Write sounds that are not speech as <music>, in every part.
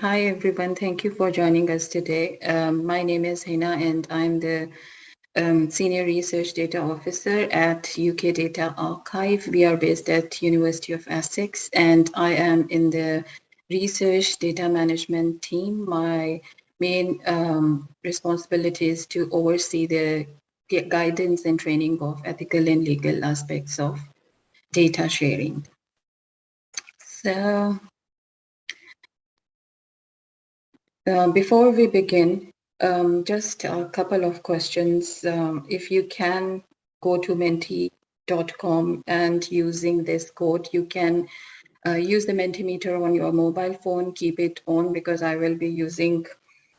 Hi, everyone. Thank you for joining us today. Um, my name is Hina and I'm the um, Senior Research Data Officer at UK Data Archive. We are based at University of Essex and I am in the Research Data Management team. My main um, responsibility is to oversee the guidance and training of ethical and legal aspects of data sharing. So Uh, before we begin, um, just a couple of questions. Um, if you can go to menti.com and using this code, you can uh, use the Mentimeter on your mobile phone, keep it on because I will be using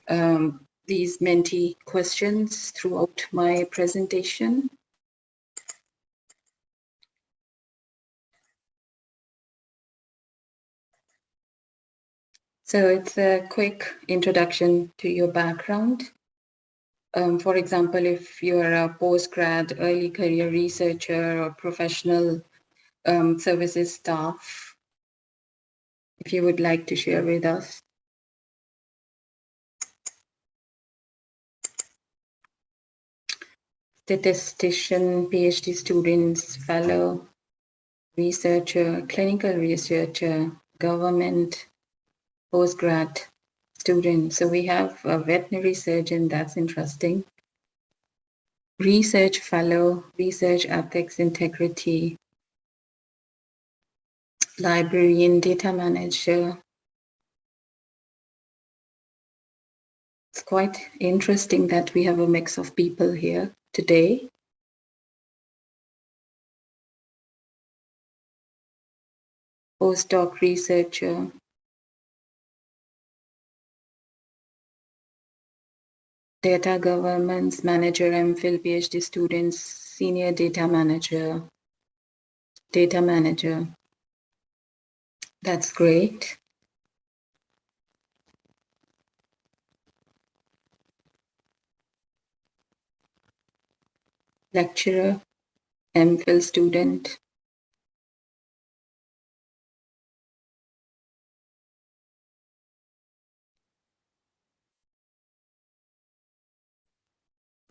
um, these Menti questions throughout my presentation. So it's a quick introduction to your background. Um, for example, if you're a postgrad, early career researcher or professional um, services staff, if you would like to share with us. Statistician, PhD students, fellow, researcher, clinical researcher, government, postgrad student. So we have a veterinary surgeon, that's interesting. Research fellow, research ethics integrity, librarian, data manager. It's quite interesting that we have a mix of people here today. Postdoc researcher, data governance manager, MPhil, PhD students, senior data manager, data manager. That's great. Lecturer, MPhil student,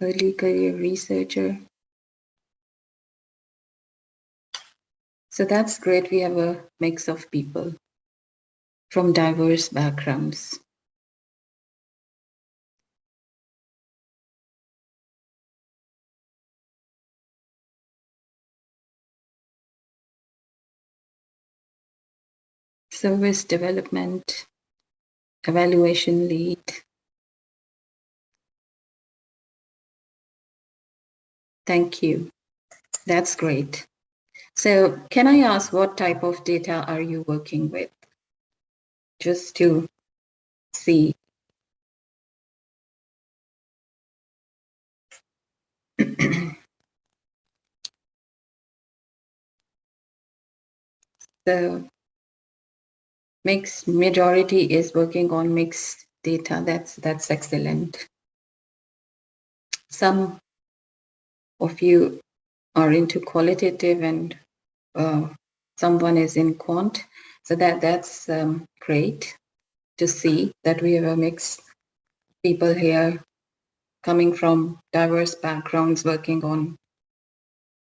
early career researcher. So that's great. We have a mix of people from diverse backgrounds. Service development, evaluation lead, Thank you. That's great. So can I ask what type of data are you working with? Just to see. <clears throat> the mixed majority is working on mixed data. That's that's excellent. Some of you are into qualitative and uh, someone is in quant. So that that's um, great to see that we have a mix people here coming from diverse backgrounds working on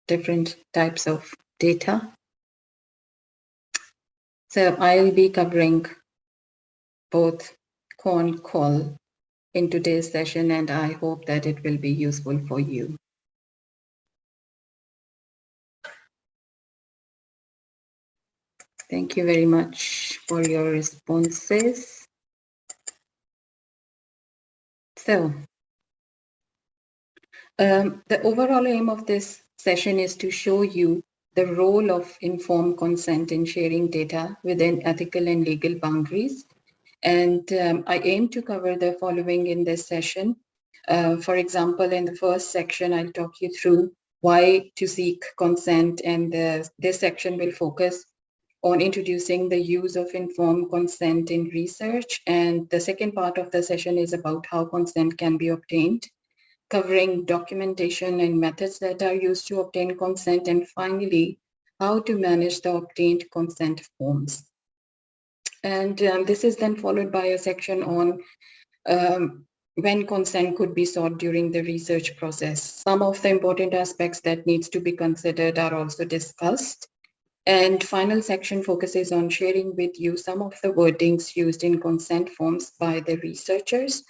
different types of data. So I'll be covering both quant qual in today's session and I hope that it will be useful for you. Thank you very much for your responses. So, um, the overall aim of this session is to show you the role of informed consent in sharing data within ethical and legal boundaries. And um, I aim to cover the following in this session. Uh, for example, in the first section, I'll talk you through why to seek consent and uh, this section will focus on introducing the use of informed consent in research. And the second part of the session is about how consent can be obtained, covering documentation and methods that are used to obtain consent. And finally, how to manage the obtained consent forms. And um, this is then followed by a section on um, when consent could be sought during the research process. Some of the important aspects that needs to be considered are also discussed. And final section focuses on sharing with you some of the wordings used in consent forms by the researchers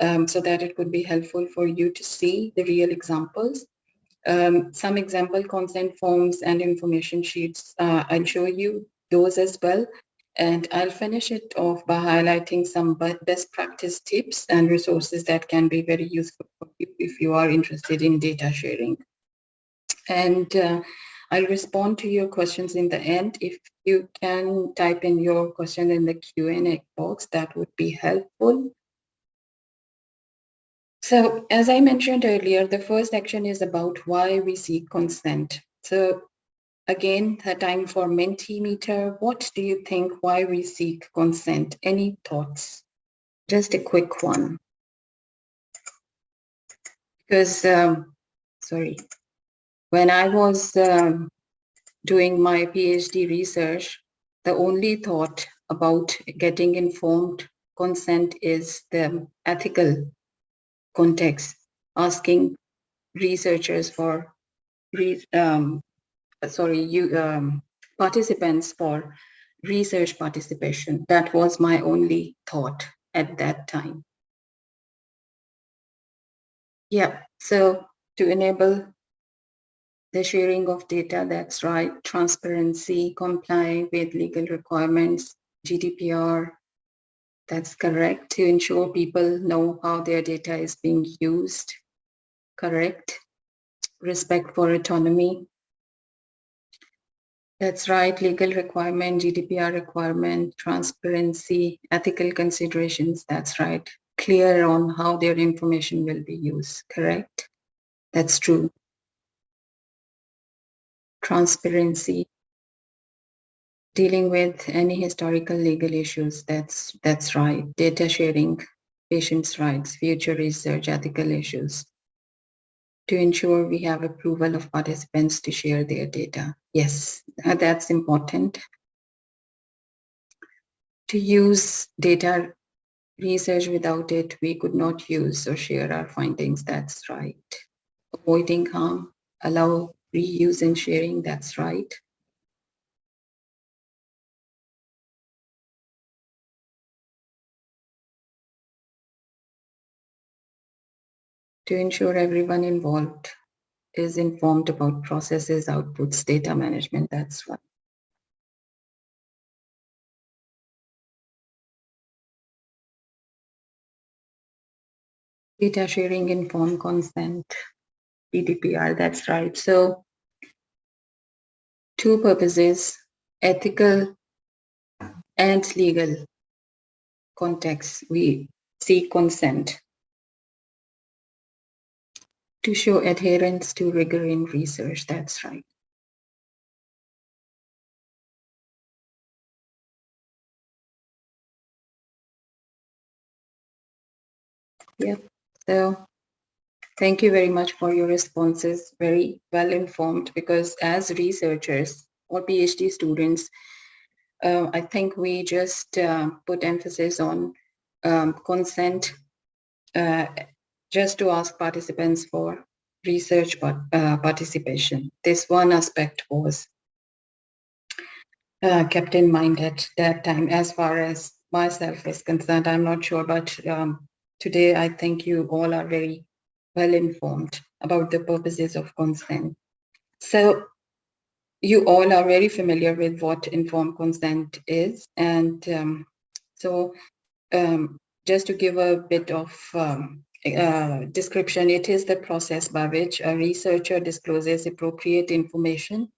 um, so that it could be helpful for you to see the real examples. Um, some example consent forms and information sheets, uh, I'll show you those as well. And I'll finish it off by highlighting some best practice tips and resources that can be very useful for you if you are interested in data sharing. And uh, I'll respond to your questions in the end. If you can type in your question in the Q&A box, that would be helpful. So as I mentioned earlier, the first section is about why we seek consent. So again, the time for Mentimeter. What do you think why we seek consent? Any thoughts? Just a quick one. Because, um, sorry, when I was um, doing my PhD research, the only thought about getting informed consent is the ethical context, asking researchers for, um, sorry, you um, participants for research participation. That was my only thought at that time. Yeah, so to enable the sharing of data, that's right, transparency, comply with legal requirements, GDPR, that's correct, to ensure people know how their data is being used. Correct. Respect for autonomy. That's right, legal requirement, GDPR requirement, transparency, ethical considerations, that's right. Clear on how their information will be used, correct? That's true. Transparency, dealing with any historical legal issues. That's, that's right. Data sharing, patients' rights, future research, ethical issues. To ensure we have approval of participants to share their data. Yes, uh, that's important. To use data research without it, we could not use or share our findings. That's right. Avoiding harm, allow reuse and sharing. That's right. to ensure everyone involved is informed about processes, outputs, data management, that's one. Data sharing, informed consent, GDPR, that's right. So two purposes, ethical and legal context, we seek consent to show adherence to rigor in research. That's right. Yep. So thank you very much for your responses. Very well informed because as researchers or PhD students, uh, I think we just uh, put emphasis on um, consent uh, just to ask participants for research uh, participation. This one aspect was uh, kept in mind at that time as far as myself is concerned. I'm not sure, but um, today I think you all are very well informed about the purposes of consent. So you all are very familiar with what informed consent is. And um, so um, just to give a bit of um, uh, description, it is the process by which a researcher discloses appropriate information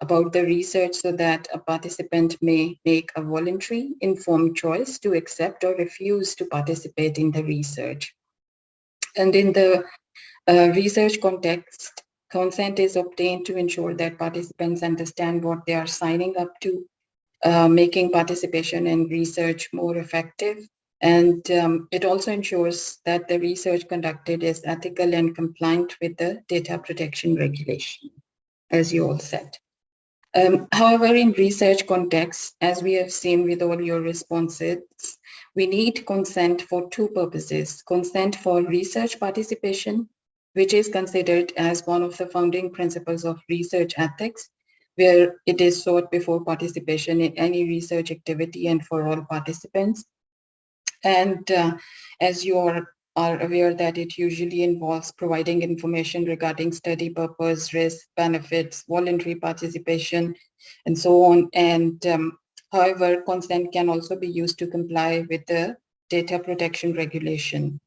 about the research so that a participant may make a voluntary informed choice to accept or refuse to participate in the research. And in the uh, research context, consent is obtained to ensure that participants understand what they are signing up to, uh, making participation in research more effective and um, it also ensures that the research conducted is ethical and compliant with the data protection regulation, as you all said. Um, however, in research context, as we have seen with all your responses, we need consent for two purposes. Consent for research participation, which is considered as one of the founding principles of research ethics, where it is sought before participation in any research activity and for all participants. And uh, as you are, are aware that it usually involves providing information regarding study purpose, risk, benefits, voluntary participation, and so on. And um, however, consent can also be used to comply with the data protection regulation.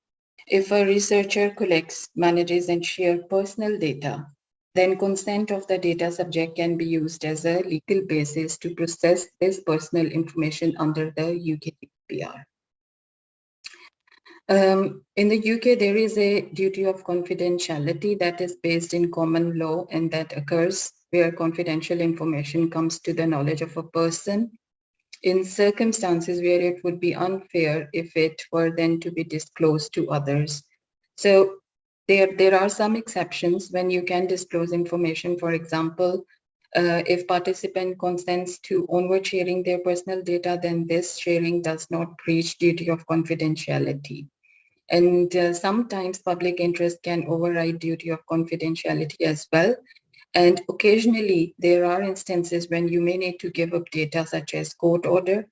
If a researcher collects, manages, and shares personal data, then consent of the data subject can be used as a legal basis to process this personal information under the UK GDPR. Um, in the UK, there is a duty of confidentiality that is based in common law and that occurs where confidential information comes to the knowledge of a person in circumstances where it would be unfair if it were then to be disclosed to others. So there, there are some exceptions when you can disclose information. For example, uh, if participant consents to onward sharing their personal data, then this sharing does not breach duty of confidentiality. And uh, sometimes public interest can override duty of confidentiality as well. And occasionally there are instances when you may need to give up data such as court order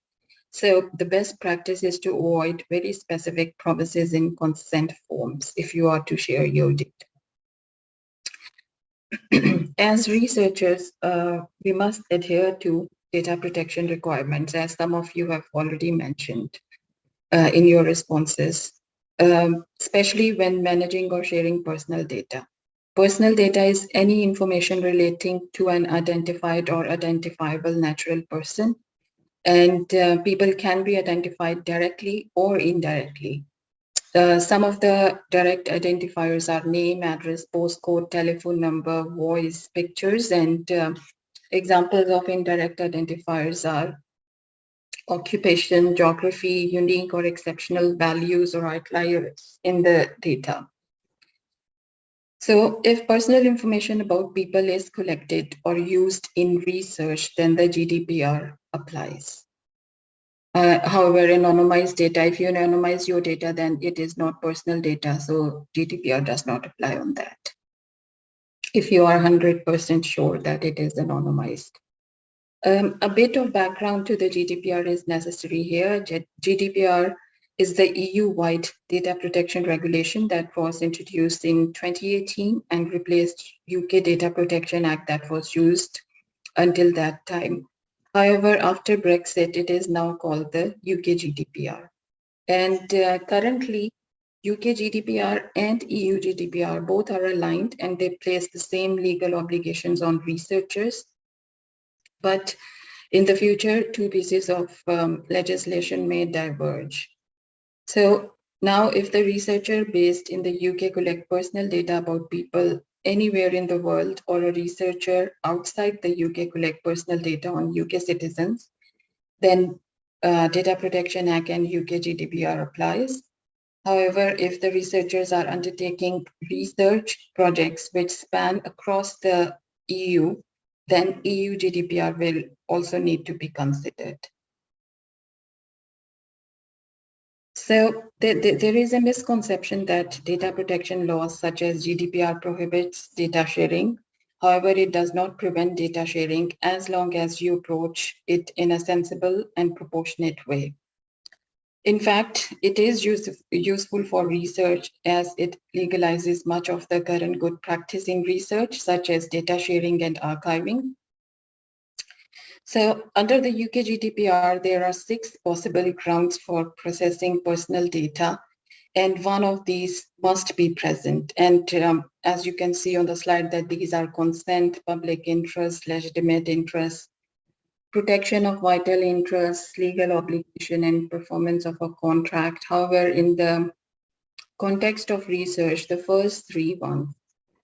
so the best practice is to avoid very specific promises in consent forms if you are to share your data. <clears throat> as researchers, uh, we must adhere to data protection requirements, as some of you have already mentioned uh, in your responses, um, especially when managing or sharing personal data. Personal data is any information relating to an identified or identifiable natural person and uh, people can be identified directly or indirectly. Uh, some of the direct identifiers are name, address, postcode, telephone number, voice, pictures, and uh, examples of indirect identifiers are occupation, geography, unique or exceptional values or outliers in the data. So if personal information about people is collected or used in research, then the GDPR applies. Uh, however, anonymized data, if you anonymize your data, then it is not personal data. So GDPR does not apply on that. If you are 100% sure that it is anonymized. Um, a bit of background to the GDPR is necessary here. GDPR is the EU-wide data protection regulation that was introduced in 2018 and replaced UK Data Protection Act that was used until that time. However, after Brexit, it is now called the UK GDPR. And uh, currently, UK GDPR and EU GDPR both are aligned and they place the same legal obligations on researchers. But in the future, two pieces of um, legislation may diverge. So now if the researcher based in the UK collect personal data about people anywhere in the world or a researcher outside the UK collect personal data on UK citizens, then uh, Data Protection Act and UK GDPR applies. However, if the researchers are undertaking research projects which span across the EU, then EU GDPR will also need to be considered. So there, is a misconception that data protection laws such as GDPR prohibits data sharing. However, it does not prevent data sharing as long as you approach it in a sensible and proportionate way. In fact, it is use, useful for research as it legalizes much of the current good practice in research, such as data sharing and archiving. So under the UK GDPR, there are six possible grounds for processing personal data, and one of these must be present. And um, as you can see on the slide that these are consent, public interest, legitimate interest, protection of vital interests, legal obligation, and performance of a contract. However, in the context of research, the first three ones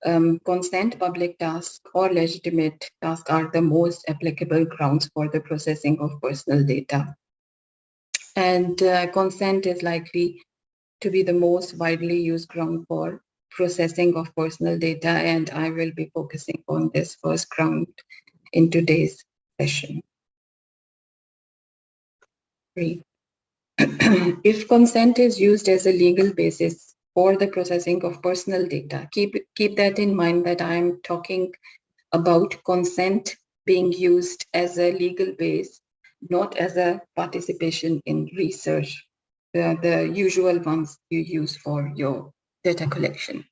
um, consent, public task, or legitimate task are the most applicable grounds for the processing of personal data. And uh, consent is likely to be the most widely used ground for processing of personal data, and I will be focusing on this first ground in today's session. <clears throat> If consent is used as a legal basis for the processing of personal data, keep, keep that in mind that I'm talking about consent being used as a legal base, not as a participation in research, the, the usual ones you use for your data collection.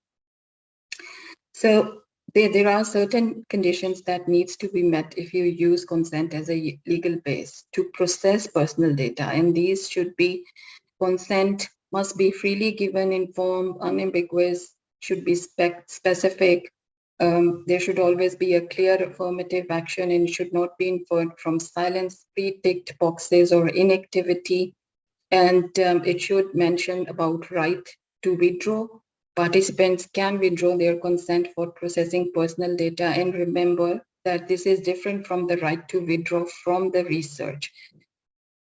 So there, there are certain conditions that needs to be met if you use consent as a legal base to process personal data. And these should be consent must be freely given, informed, unambiguous, should be spec specific. Um, there should always be a clear affirmative action and should not be inferred from silence, pre-ticked boxes or inactivity. And um, it should mention about right to withdraw Participants can withdraw their consent for processing personal data and remember that this is different from the right to withdraw from the research.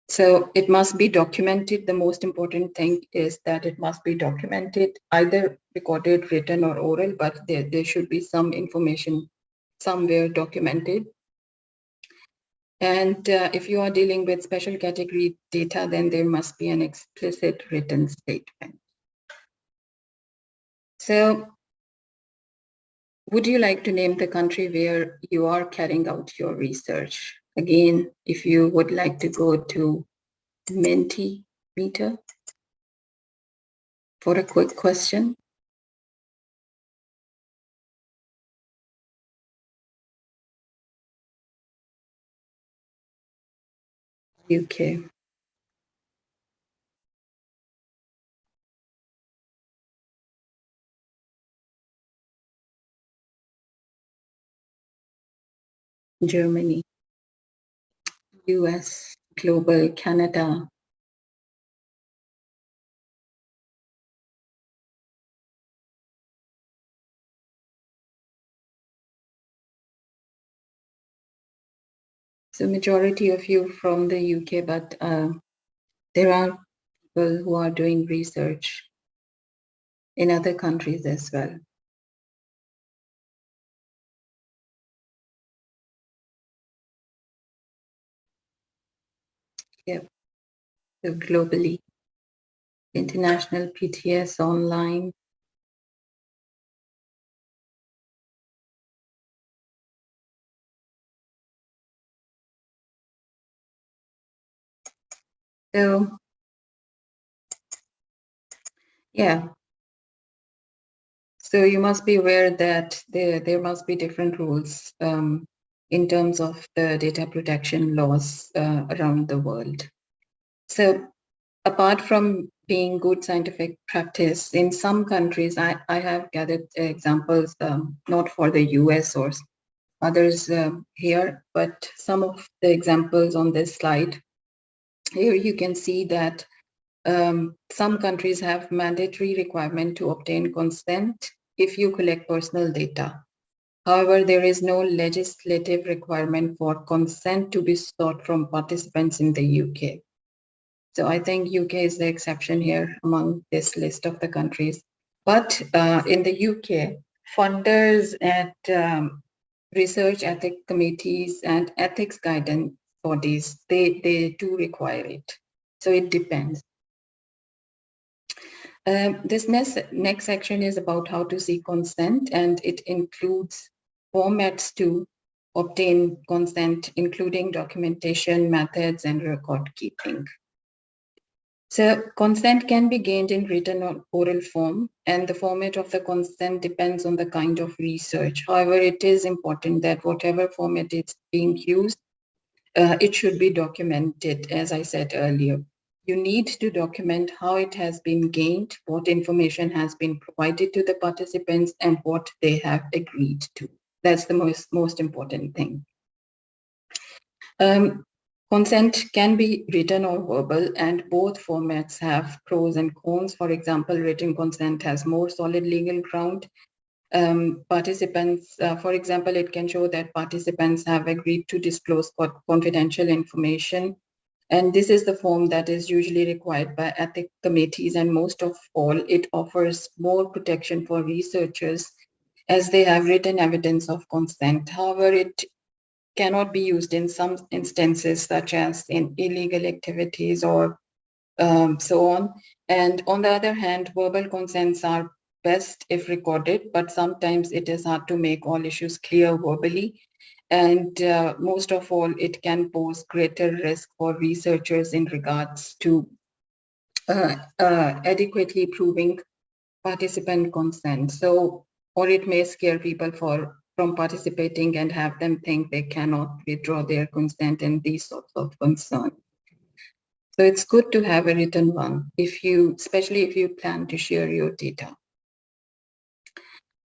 So it must be documented. The most important thing is that it must be documented, either recorded, written or oral, but there, there should be some information somewhere documented. And uh, if you are dealing with special category data, then there must be an explicit written statement. So would you like to name the country where you are carrying out your research? Again, if you would like to go to Mentimeter for a quick question. UK. Germany, US, Global, Canada. So majority of you from the UK, but uh, there are people who are doing research in other countries as well. Globally, international PTS online. So, yeah. So you must be aware that there, there must be different rules um, in terms of the data protection laws uh, around the world. So apart from being good scientific practice, in some countries, I, I have gathered examples, um, not for the US or others uh, here, but some of the examples on this slide. Here you can see that um, some countries have mandatory requirement to obtain consent if you collect personal data. However, there is no legislative requirement for consent to be sought from participants in the UK. So I think UK is the exception here among this list of the countries. But uh, in the UK, funders and um, research ethics committees and ethics guidance bodies, they, they do require it. So it depends. Um, this next, next section is about how to seek consent and it includes formats to obtain consent, including documentation, methods, and record keeping. So consent can be gained in written or oral form, and the format of the consent depends on the kind of research. However, it is important that whatever format is being used, uh, it should be documented, as I said earlier. You need to document how it has been gained, what information has been provided to the participants, and what they have agreed to. That's the most, most important thing. Um, consent can be written or verbal and both formats have pros and cons. For example, written consent has more solid legal ground. Um, participants, uh, for example, it can show that participants have agreed to disclose confidential information. And this is the form that is usually required by ethic committees and most of all, it offers more protection for researchers as they have written evidence of consent. However, it cannot be used in some instances, such as in illegal activities or um, so on. And on the other hand, verbal consents are best if recorded, but sometimes it is hard to make all issues clear verbally. And uh, most of all, it can pose greater risk for researchers in regards to uh, uh, adequately proving participant consent. So, or it may scare people for from participating and have them think they cannot withdraw their consent and these sorts of concerns. So it's good to have a written one if you, especially if you plan to share your data.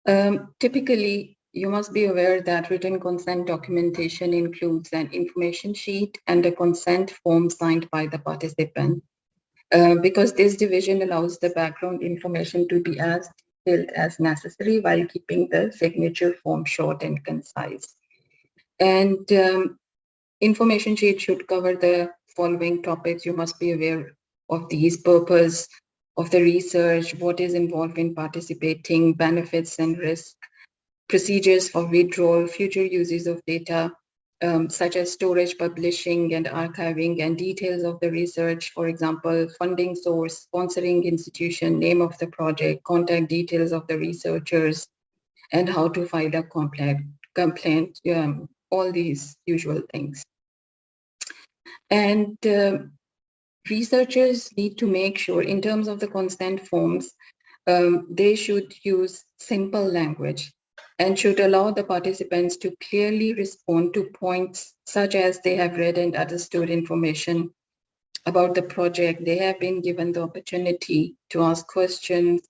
Um, typically, you must be aware that written consent documentation includes an information sheet and a consent form signed by the participant. Uh, because this division allows the background information to be as detailed as necessary while keeping the signature form short and concise. And um, information sheet should cover the following topics. You must be aware of these purpose of the research, what is involved in participating, benefits and risk, procedures for withdrawal, future uses of data, um, such as storage, publishing, and archiving, and details of the research, for example, funding source, sponsoring institution, name of the project, contact details of the researchers, and how to file a complaint, complaint um, all these usual things. And uh, researchers need to make sure in terms of the consent forms, um, they should use simple language and should allow the participants to clearly respond to points such as they have read and understood information about the project. They have been given the opportunity to ask questions,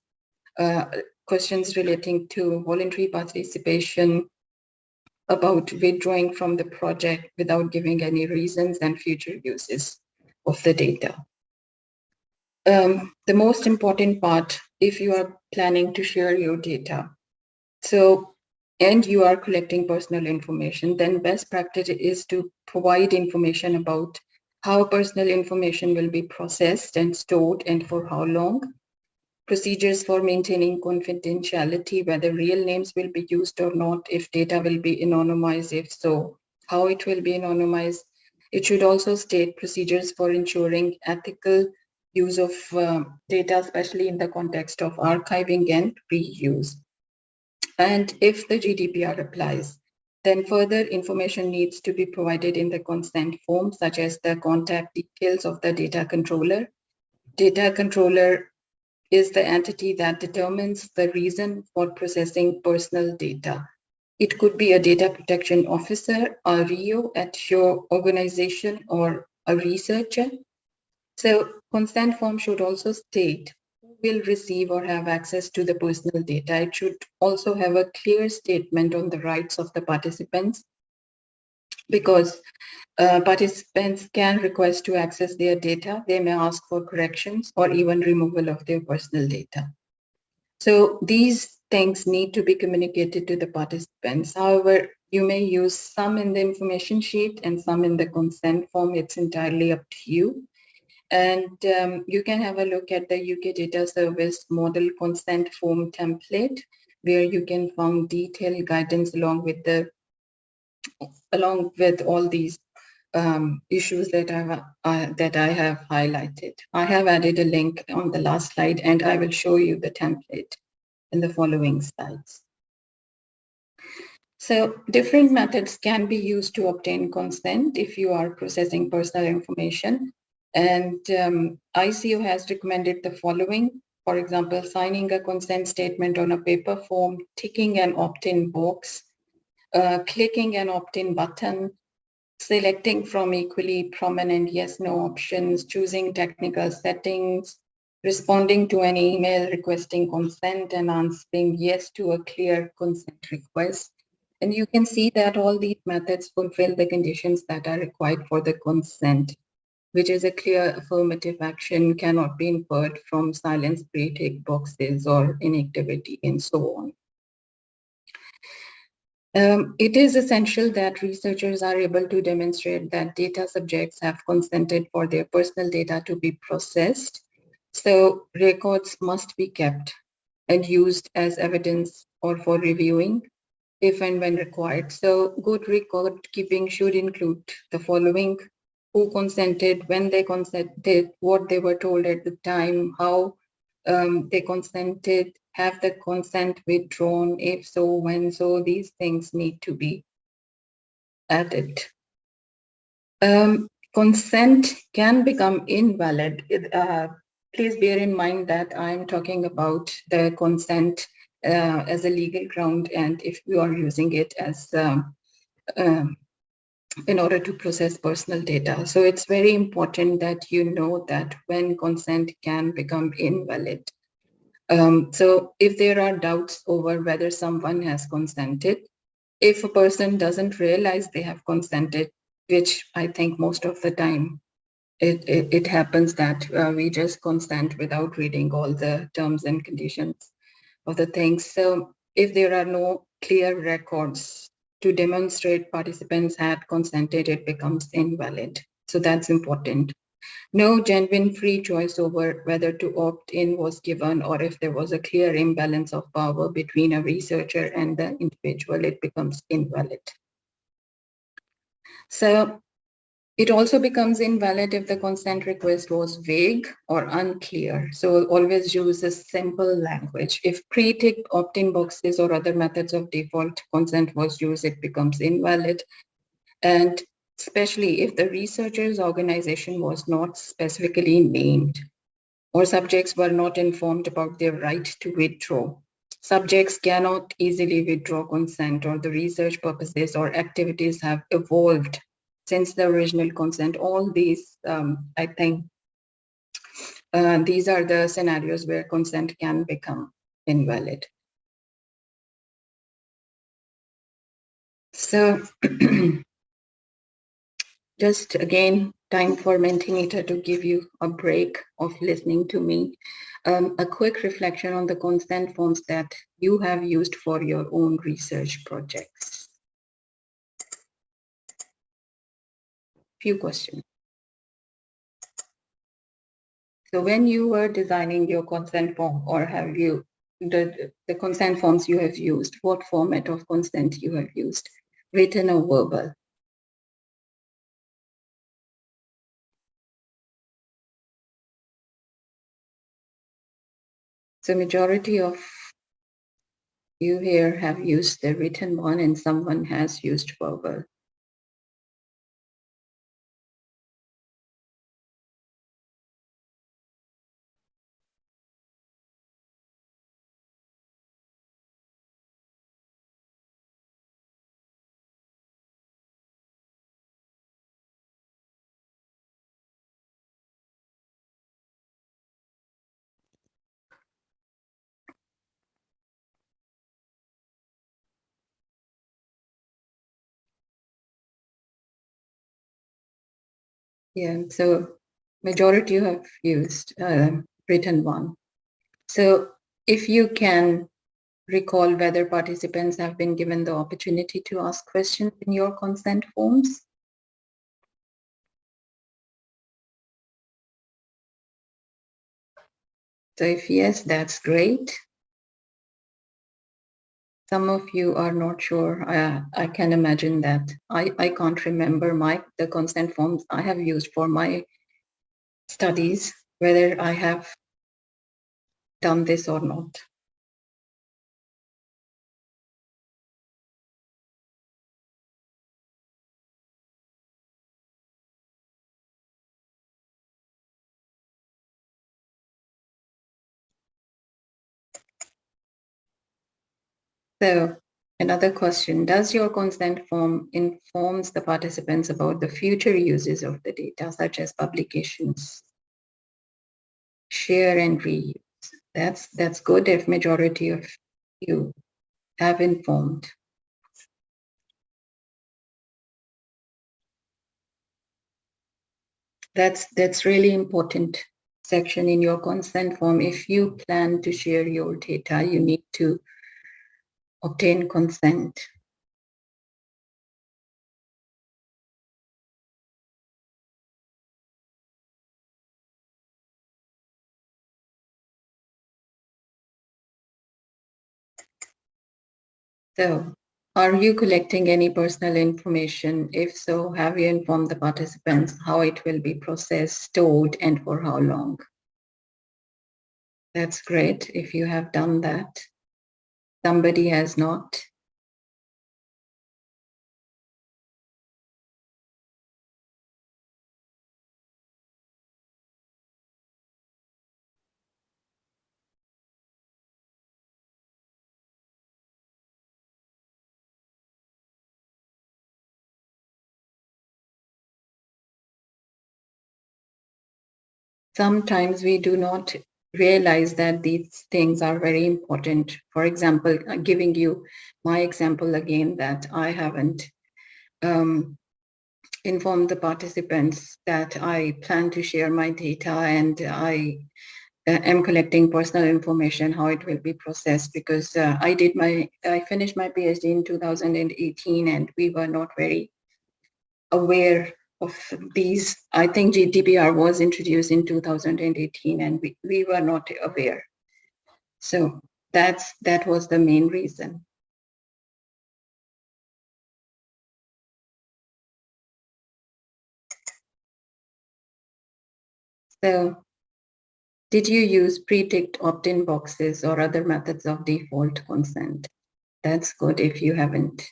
uh, questions relating to voluntary participation, about withdrawing from the project without giving any reasons and future uses of the data. Um, the most important part, if you are planning to share your data, so and you are collecting personal information, then best practice is to provide information about how personal information will be processed and stored and for how long, procedures for maintaining confidentiality, whether real names will be used or not, if data will be anonymized, if so, how it will be anonymized. It should also state procedures for ensuring ethical use of uh, data, especially in the context of archiving and reuse. And if the GDPR applies, then further information needs to be provided in the consent form, such as the contact details of the data controller. Data controller is the entity that determines the reason for processing personal data. It could be a data protection officer, a RIO at your organization, or a researcher. So consent form should also state will receive or have access to the personal data. It should also have a clear statement on the rights of the participants because uh, participants can request to access their data. They may ask for corrections or even removal of their personal data. So these things need to be communicated to the participants. However, you may use some in the information sheet and some in the consent form. It's entirely up to you. And um, you can have a look at the UK Data Service Model Consent Form template, where you can find detailed guidance along with the along with all these um, issues that I uh, that I have highlighted. I have added a link on the last slide, and I will show you the template in the following slides. So different methods can be used to obtain consent if you are processing personal information. And um, ICO has recommended the following, for example, signing a consent statement on a paper form, ticking an opt-in box, uh, clicking an opt-in button, selecting from equally prominent yes-no options, choosing technical settings, responding to an email requesting consent and answering yes to a clear consent request. And you can see that all these methods fulfill the conditions that are required for the consent which is a clear affirmative action cannot be inferred from silence pre-tick boxes or inactivity and so on. Um, it is essential that researchers are able to demonstrate that data subjects have consented for their personal data to be processed. So records must be kept and used as evidence or for reviewing if and when required. So good record keeping should include the following who consented, when they consented, what they were told at the time, how um, they consented, have the consent withdrawn, if so, when so, these things need to be added. Um, consent can become invalid. Uh, please bear in mind that I'm talking about the consent uh, as a legal ground and if you are using it as um, um, in order to process personal data. So it's very important that you know that when consent can become invalid. Um, so if there are doubts over whether someone has consented, if a person doesn't realize they have consented, which I think most of the time it, it, it happens that uh, we just consent without reading all the terms and conditions of the things. So if there are no clear records to demonstrate participants had consented, it becomes invalid. So that's important. No genuine free choice over whether to opt in was given or if there was a clear imbalance of power between a researcher and the individual, it becomes invalid. So it also becomes invalid if the consent request was vague or unclear. So always use a simple language. If pre-ticked opt-in boxes or other methods of default consent was used, it becomes invalid. And especially if the researcher's organization was not specifically named or subjects were not informed about their right to withdraw. Subjects cannot easily withdraw consent or the research purposes or activities have evolved since the original consent. All these, um, I think, uh, these are the scenarios where consent can become invalid. So <clears throat> just again, time for Mentimeter to give you a break of listening to me. Um, a quick reflection on the consent forms that you have used for your own research projects. Few questions. So when you were designing your consent form or have you, the, the consent forms you have used, what format of consent you have used, written or verbal? So majority of you here have used the written one and someone has used verbal. Yeah, so majority you have used uh, written one. So if you can recall whether participants have been given the opportunity to ask questions in your consent forms. So if yes, that's great. Some of you are not sure. I, I can imagine that. I, I can't remember my the consent forms I have used for my studies, whether I have done this or not. So another question, does your consent form informs the participants about the future uses of the data, such as publications, share and reuse? That's, that's good if majority of you have informed. That's, that's really important section in your consent form. If you plan to share your data, you need to obtain consent. So Are you collecting any personal information? If so, have you informed the participants how it will be processed, stored, and for how long? That's great if you have done that. Somebody has not. sometimes we do not realize that these things are very important. For example, uh, giving you my example again that I haven't um, informed the participants that I plan to share my data and I uh, am collecting personal information, how it will be processed because uh, I did my, I finished my PhD in 2018 and we were not very aware of these. I think GDPR was introduced in 2018 and we, we were not aware. So that's that was the main reason. So did you use pre-ticked opt-in boxes or other methods of default consent? That's good if you haven't.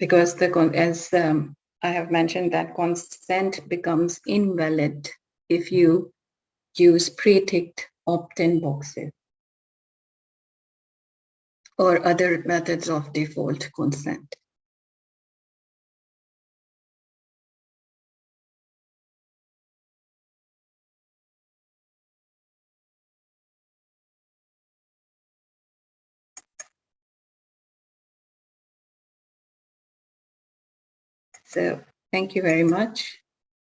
Because the as um, I have mentioned that consent becomes invalid if you use pre-ticked opt-in boxes or other methods of default consent. So thank you very much.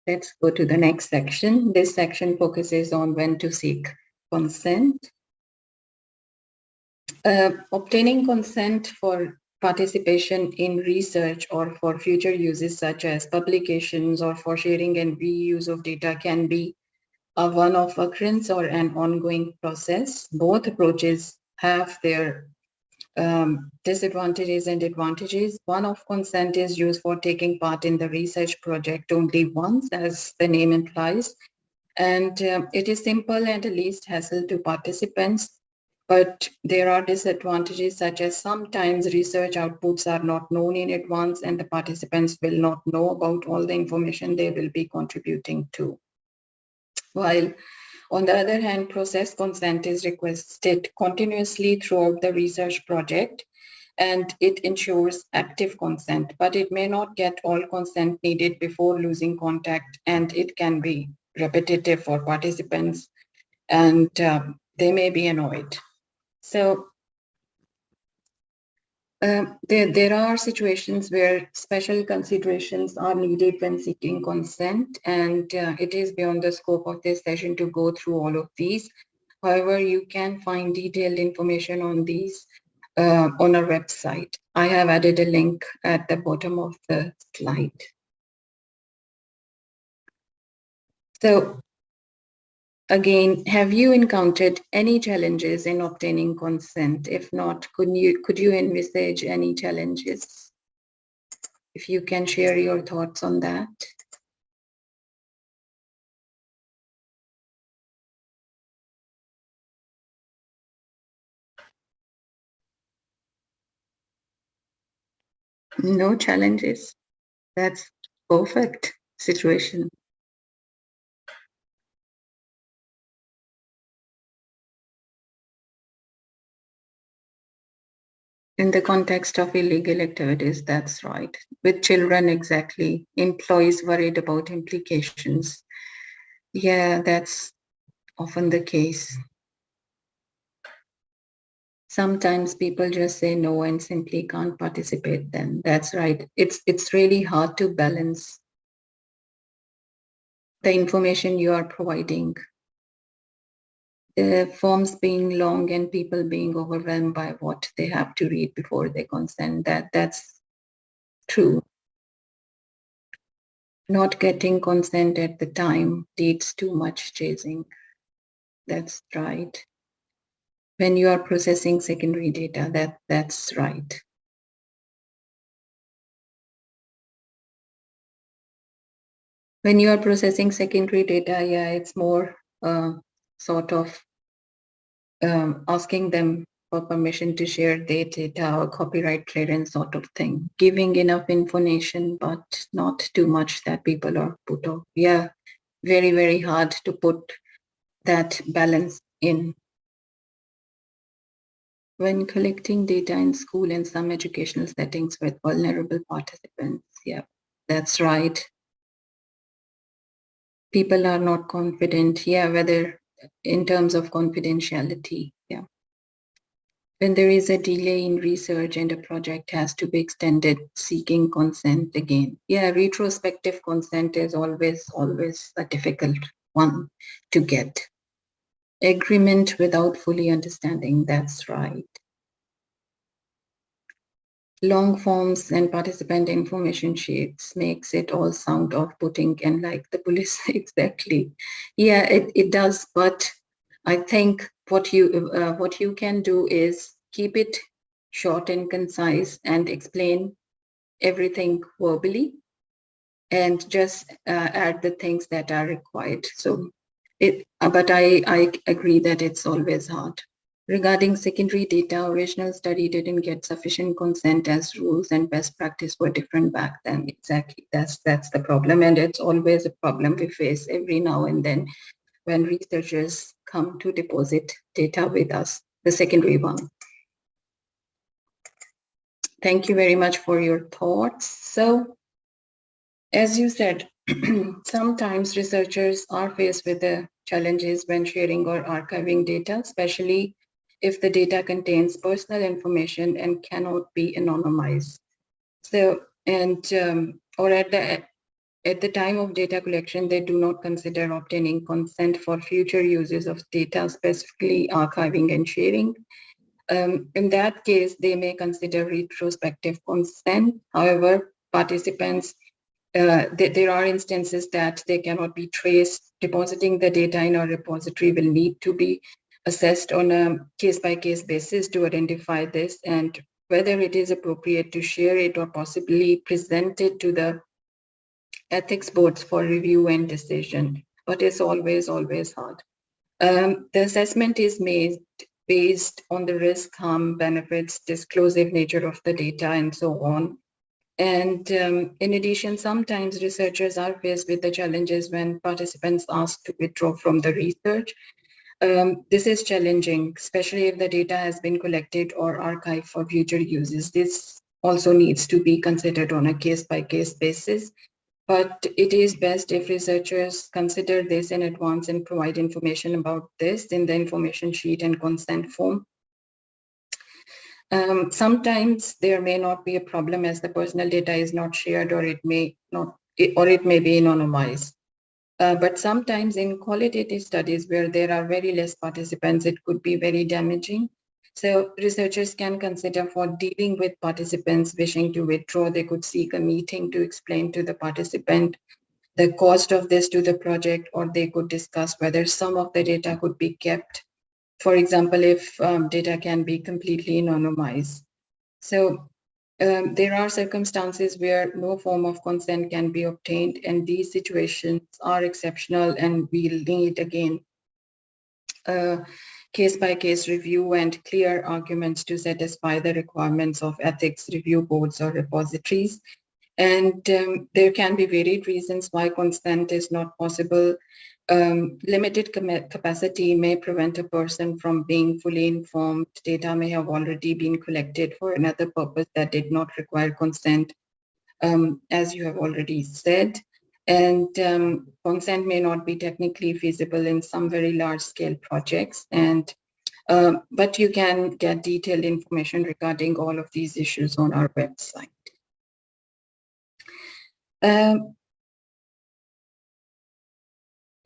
Let's go to the next section. This section focuses on when to seek consent. Uh, obtaining consent for participation in research or for future uses such as publications or for sharing and reuse of data can be a one-off occurrence or an ongoing process. Both approaches have their um, disadvantages and advantages. One of consent is used for taking part in the research project only once, as the name implies. And um, it is simple and least hassle to participants. But there are disadvantages such as sometimes research outputs are not known in advance and the participants will not know about all the information they will be contributing to. While on the other hand, process consent is requested continuously throughout the research project and it ensures active consent, but it may not get all consent needed before losing contact and it can be repetitive for participants and um, they may be annoyed. So um, there, there are situations where special considerations are needed when seeking consent, and uh, it is beyond the scope of this session to go through all of these. However, you can find detailed information on these uh, on our website. I have added a link at the bottom of the slide. So Again, have you encountered any challenges in obtaining consent? If not, could you, could you envisage any challenges? If you can share your thoughts on that. No challenges. That's perfect situation. In the context of illegal activities, that's right. With children, exactly. Employees worried about implications. Yeah, that's often the case. Sometimes people just say no and simply can't participate then. That's right. It's, it's really hard to balance the information you are providing the forms being long and people being overwhelmed by what they have to read before they consent. That that's true. Not getting consent at the time leads to much chasing. that's right. When you are processing secondary data, that that's right. When you are processing secondary data, yeah, it's more uh, sort of um, asking them for permission to share their data or copyright clearance sort of thing. Giving enough information, but not too much that people are put off. Yeah, very, very hard to put that balance in. When collecting data in school and some educational settings with vulnerable participants, yeah, that's right. People are not confident, yeah, whether in terms of confidentiality, yeah. When there is a delay in research and a project has to be extended, seeking consent again. Yeah, retrospective consent is always, always a difficult one to get. Agreement without fully understanding, that's right. Long forms and participant information sheets makes it all sound off-putting and like the police <laughs> exactly. Yeah, it, it does, but I think what you uh, what you can do is keep it short and concise and explain everything verbally and just uh, add the things that are required. So it, uh, but I, I agree that it's always hard. Regarding secondary data, original study didn't get sufficient consent as rules and best practice were different back then. Exactly, that's that's the problem. And it's always a problem we face every now and then when researchers come to deposit data with us, the secondary one. Thank you very much for your thoughts. So, as you said, <clears throat> sometimes researchers are faced with the challenges when sharing or archiving data, especially if the data contains personal information and cannot be anonymized. So, and um, or at the at the time of data collection, they do not consider obtaining consent for future uses of data, specifically archiving and sharing. Um, in that case, they may consider retrospective consent. However, participants, uh, th there are instances that they cannot be traced. Depositing the data in a repository will need to be assessed on a case-by-case -case basis to identify this and whether it is appropriate to share it or possibly present it to the ethics boards for review and decision. But it's always, always hard. Um, the assessment is made based on the risk, harm, benefits, disclosive nature of the data, and so on. And um, in addition, sometimes researchers are faced with the challenges when participants ask to withdraw from the research um, this is challenging, especially if the data has been collected or archived for future uses. This also needs to be considered on a case-by-case -case basis, but it is best if researchers consider this in advance and provide information about this in the information sheet and consent form. Um, sometimes there may not be a problem as the personal data is not shared or it may not, or it may be anonymized. Uh, but sometimes in qualitative studies where there are very less participants, it could be very damaging. So researchers can consider for dealing with participants wishing to withdraw, they could seek a meeting to explain to the participant the cost of this to the project, or they could discuss whether some of the data could be kept. For example, if um, data can be completely anonymized. So um, there are circumstances where no form of consent can be obtained and these situations are exceptional and we'll need again a case-by-case -case review and clear arguments to satisfy the requirements of ethics review boards or repositories. And um, there can be varied reasons why consent is not possible um, limited capacity may prevent a person from being fully informed. Data may have already been collected for another purpose that did not require consent, um, as you have already said. And um, consent may not be technically feasible in some very large scale projects. And um, but you can get detailed information regarding all of these issues on our website. Um,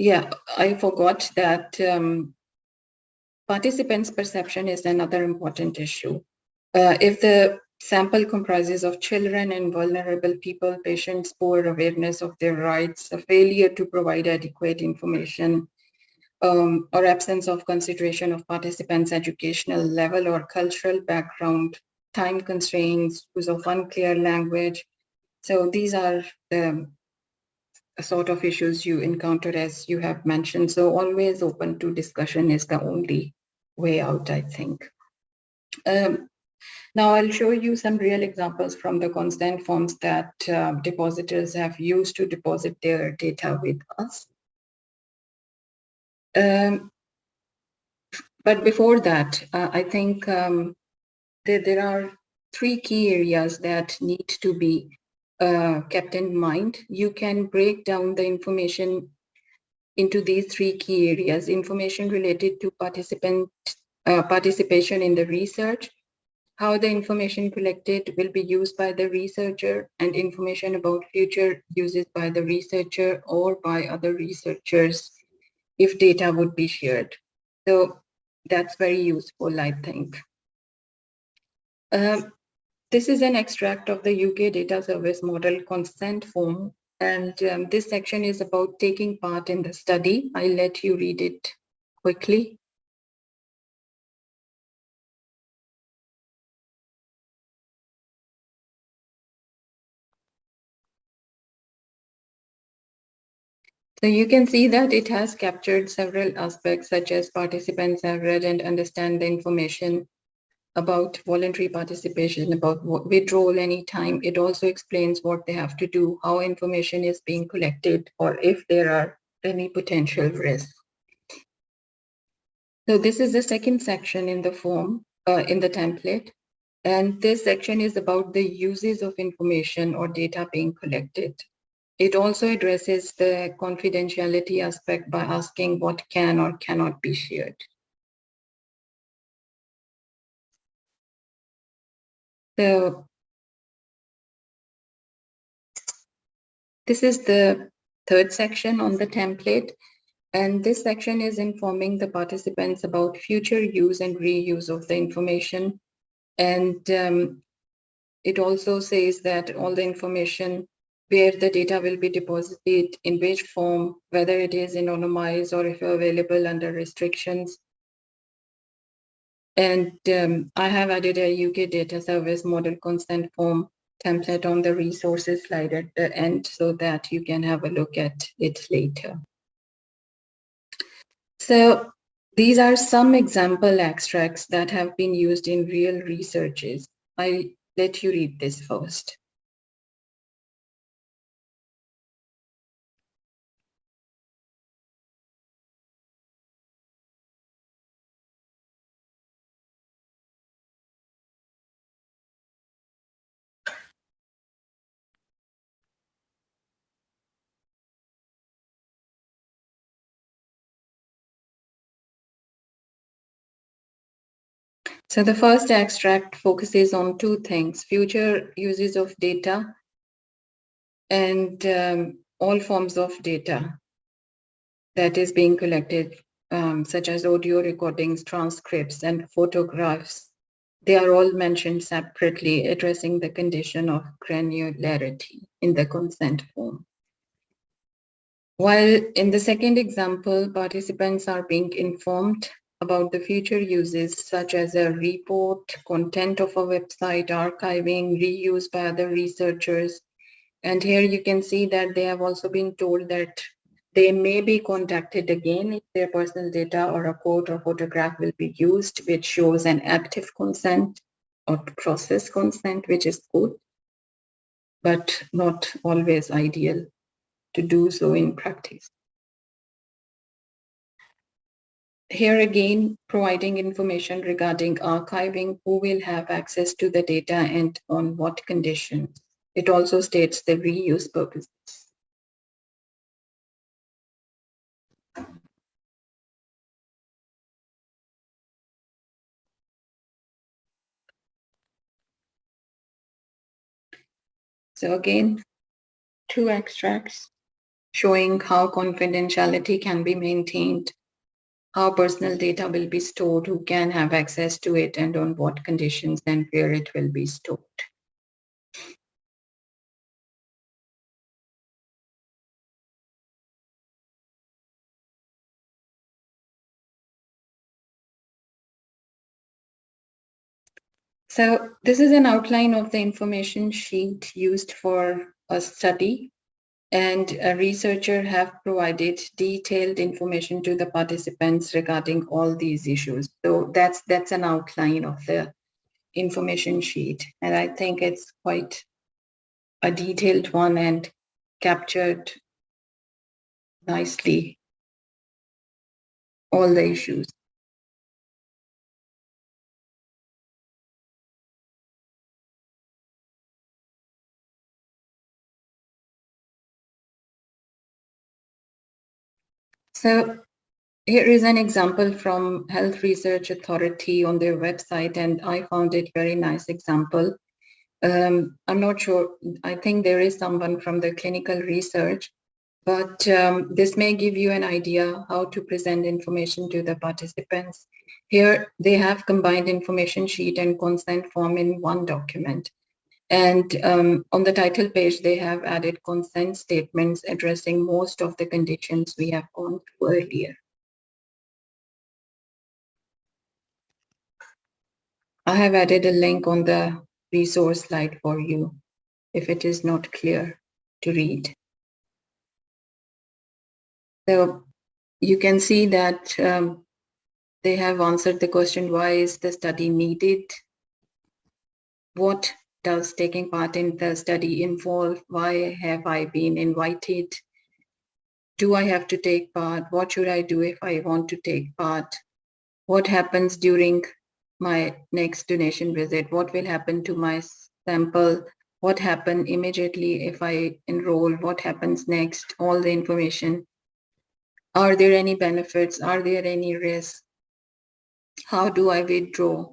yeah, I forgot that um, participants' perception is another important issue. Uh, if the sample comprises of children and vulnerable people, patients' poor awareness of their rights, a failure to provide adequate information, um, or absence of consideration of participants' educational level or cultural background, time constraints, use of unclear language. So these are the sort of issues you encounter as you have mentioned. So always open to discussion is the only way out, I think. Um, now I'll show you some real examples from the consent forms that uh, depositors have used to deposit their data with us. Um, but before that, uh, I think um, there are three key areas that need to be uh, kept in mind. You can break down the information into these three key areas, information related to participant uh, participation in the research, how the information collected will be used by the researcher and information about future uses by the researcher or by other researchers if data would be shared. So that's very useful, I think. Um, this is an extract of the UK Data Service Model consent form. And um, this section is about taking part in the study. I'll let you read it quickly. So you can see that it has captured several aspects such as participants have read and understand the information about voluntary participation, about withdrawal anytime. It also explains what they have to do, how information is being collected, or if there are any potential risks. So this is the second section in the form, uh, in the template. And this section is about the uses of information or data being collected. It also addresses the confidentiality aspect by asking what can or cannot be shared. So this is the third section on the template. And this section is informing the participants about future use and reuse of the information. And um, it also says that all the information where the data will be deposited, in which form, whether it is anonymized or if available under restrictions. And um, I have added a UK data service model consent form template on the resources slide at the end so that you can have a look at it later. So these are some example extracts that have been used in real researches. I let you read this first. So the first extract focuses on two things, future uses of data and um, all forms of data that is being collected, um, such as audio recordings, transcripts, and photographs. They are all mentioned separately, addressing the condition of granularity in the consent form. While in the second example, participants are being informed about the future uses such as a report, content of a website, archiving, reuse by other researchers. And here you can see that they have also been told that they may be contacted again if their personal data or a quote or photograph will be used, which shows an active consent or process consent, which is good, but not always ideal to do so in practice. Here again, providing information regarding archiving, who will have access to the data and on what conditions. It also states the reuse purposes. So again, two extracts showing how confidentiality can be maintained how personal data will be stored, who can have access to it, and on what conditions and where it will be stored. So this is an outline of the information sheet used for a study and a researcher have provided detailed information to the participants regarding all these issues. So that's that's an outline of the information sheet. And I think it's quite a detailed one and captured nicely all the issues. So here is an example from Health Research Authority on their website, and I found it very nice example. Um, I'm not sure, I think there is someone from the clinical research, but um, this may give you an idea how to present information to the participants. Here, they have combined information sheet and consent form in one document. And um, on the title page, they have added consent statements addressing most of the conditions we have gone through earlier. I have added a link on the resource slide for you if it is not clear to read. So you can see that um, they have answered the question, why is the study needed? What does taking part in the study involve? Why have I been invited? Do I have to take part? What should I do if I want to take part? What happens during my next donation visit? What will happen to my sample? What happen immediately if I enroll? What happens next? All the information. Are there any benefits? Are there any risks? How do I withdraw?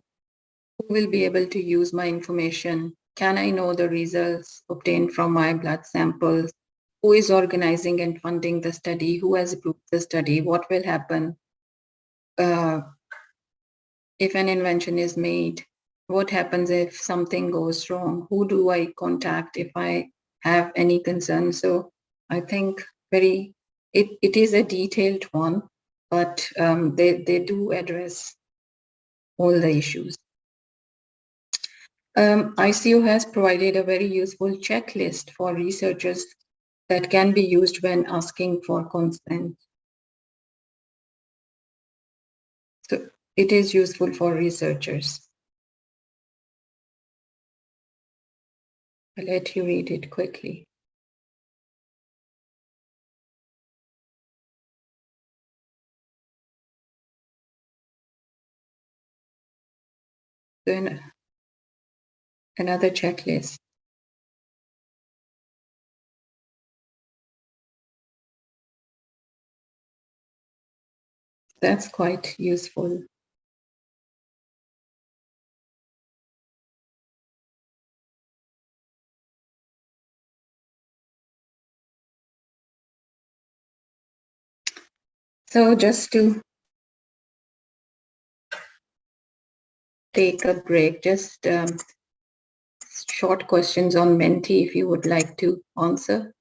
Who will be able to use my information? Can I know the results obtained from my blood samples? Who is organizing and funding the study? Who has approved the study? What will happen uh, if an invention is made? What happens if something goes wrong? Who do I contact if I have any concerns? So I think very, it, it is a detailed one, but um, they, they do address all the issues. Um, ICO has provided a very useful checklist for researchers that can be used when asking for consent. So it is useful for researchers. I'll let you read it quickly. Then another checklist. That's quite useful. So just to take a break, just um, short questions on Menti if you would like to answer.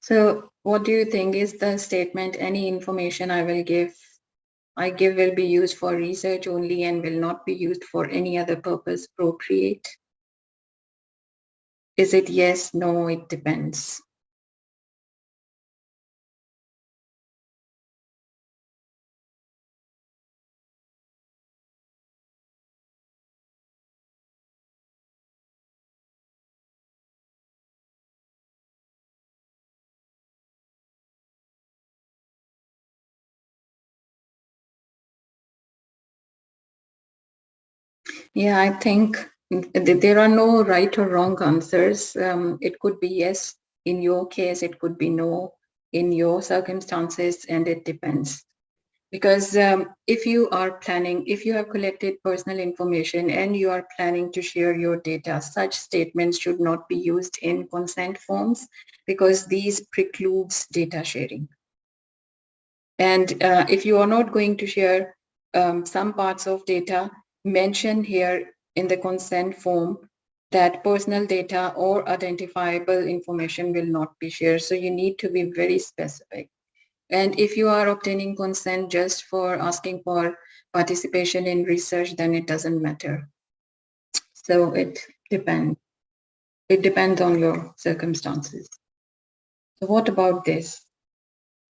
So what do you think is the statement, any information I will give, I give will be used for research only and will not be used for any other purpose procreate? Is it yes, no, it depends? Yeah, I think there are no right or wrong answers. Um, it could be yes in your case, it could be no in your circumstances, and it depends. Because um, if you are planning, if you have collected personal information and you are planning to share your data, such statements should not be used in consent forms because these precludes data sharing. And uh, if you are not going to share um, some parts of data, mention here in the consent form that personal data or identifiable information will not be shared. So you need to be very specific. And if you are obtaining consent just for asking for participation in research, then it doesn't matter. So it depends. It depends on your circumstances. So what about this?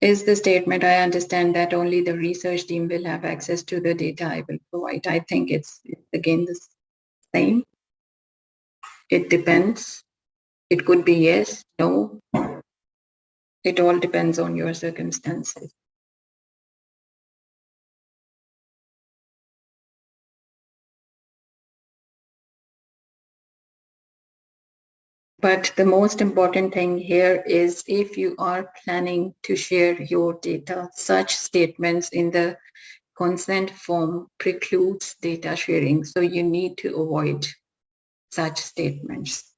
Is the statement, I understand that only the research team will have access to the data I will provide. I think it's, again the same. It depends. It could be yes, no. It all depends on your circumstances. But the most important thing here is if you are planning to share your data, such statements in the consent form precludes data sharing. So you need to avoid such statements.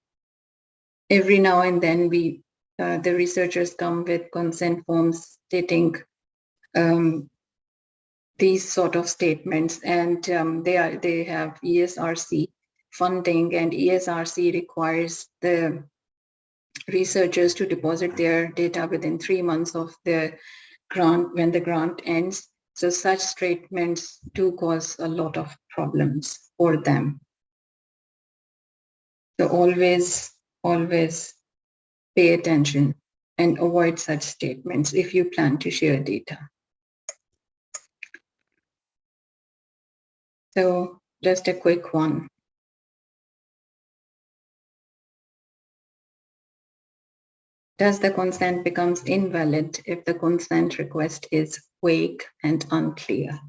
Every now and then we, uh, the researchers come with consent forms stating um, these sort of statements and um, they are they have ESRC funding and ESRC requires the researchers to deposit their data within three months of the grant when the grant ends. So such statements do cause a lot of problems for them. So always, always pay attention and avoid such statements if you plan to share data. So just a quick one. Does the consent becomes invalid if the consent request is vague and unclear?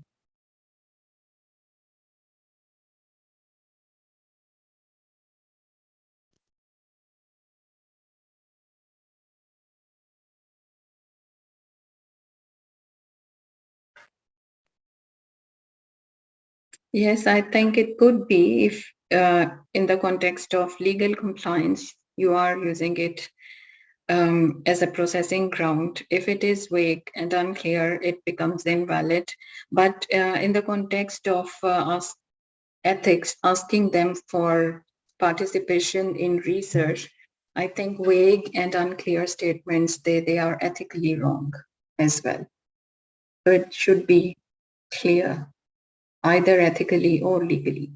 Yes, I think it could be if uh, in the context of legal compliance, you are using it um, as a processing ground. If it is vague and unclear, it becomes invalid. But uh, in the context of uh, ethics, asking them for participation in research, I think vague and unclear statements, they, they are ethically wrong as well. So it should be clear, either ethically or legally.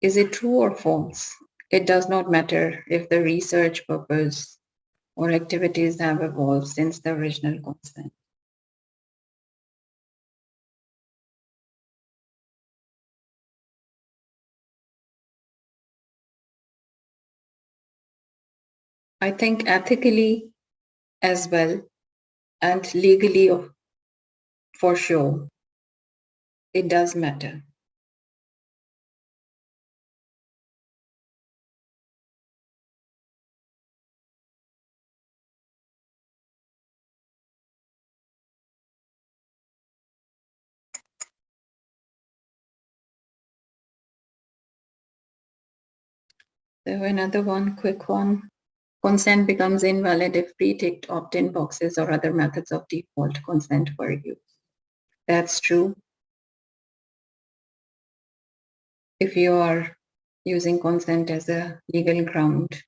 Is it true or false? It does not matter if the research purpose or activities have evolved since the original consent. I think ethically as well and legally for sure, it does matter. So another one, quick one. Consent becomes invalid if pre-ticked opt-in boxes or other methods of default consent were used. That's true. If you are using consent as a legal ground,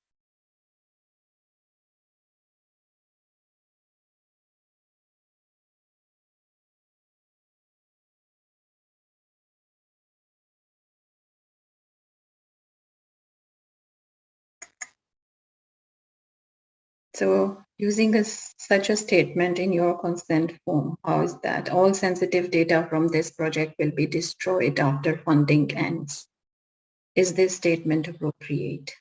So using a, such a statement in your consent form, how is that? All sensitive data from this project will be destroyed after funding ends. Is this statement appropriate?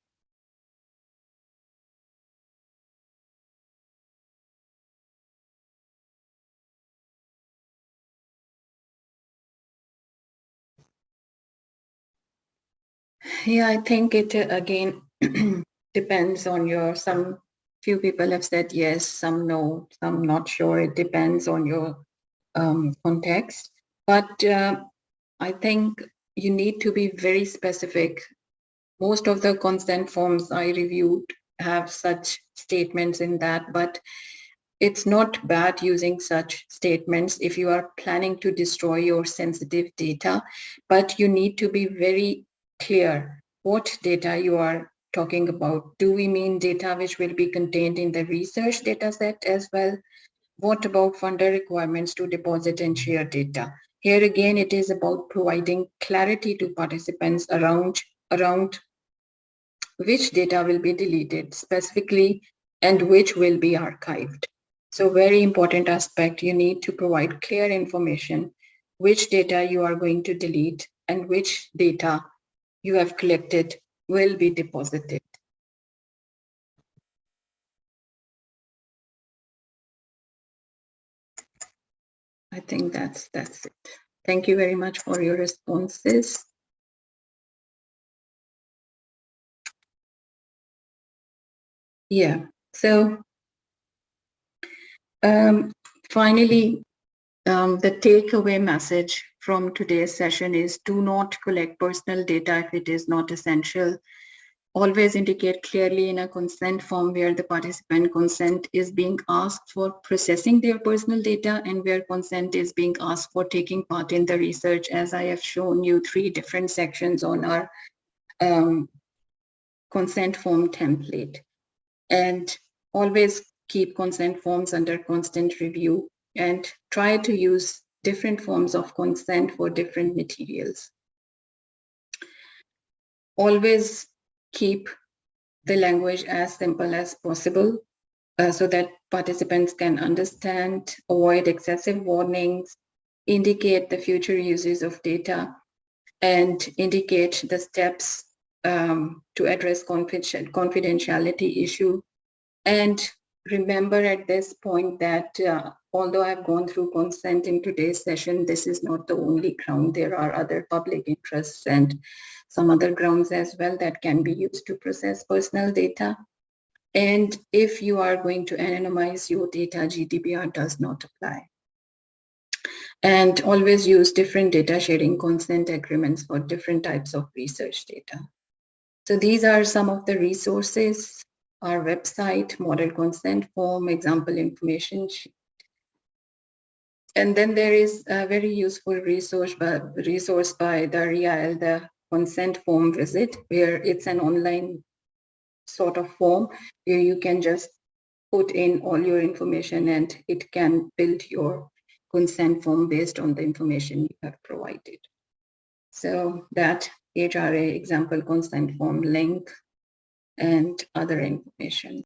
Yeah, I think it uh, again <clears throat> depends on your some few people have said yes, some no, some not sure. It depends on your um, context. But uh, I think you need to be very specific. Most of the consent forms I reviewed have such statements in that, but it's not bad using such statements if you are planning to destroy your sensitive data, but you need to be very clear what data you are talking about. Do we mean data which will be contained in the research data set as well? What about funder requirements to deposit and share data? Here again, it is about providing clarity to participants around, around which data will be deleted specifically and which will be archived. So very important aspect, you need to provide clear information, which data you are going to delete and which data you have collected will be deposited. I think that's that's it. Thank you very much for your responses. Yeah, so um, finally, um, the takeaway message from today's session is do not collect personal data if it is not essential. Always indicate clearly in a consent form where the participant consent is being asked for processing their personal data and where consent is being asked for taking part in the research as I have shown you three different sections on our um, consent form template. And always keep consent forms under constant review and try to use different forms of consent for different materials. Always keep the language as simple as possible uh, so that participants can understand, avoid excessive warnings, indicate the future uses of data, and indicate the steps um, to address confidentiality issue. And remember at this point that uh, although I've gone through consent in today's session, this is not the only ground. There are other public interests and some other grounds as well that can be used to process personal data. And if you are going to anonymize your data, GDPR does not apply. And always use different data sharing consent agreements for different types of research data. So these are some of the resources, our website, model consent form, example information and then there is a very useful resource by, resource by DARIAH, the consent form wizard, where it's an online sort of form where you can just put in all your information and it can build your consent form based on the information you have provided. So that HRA example consent form link and other information.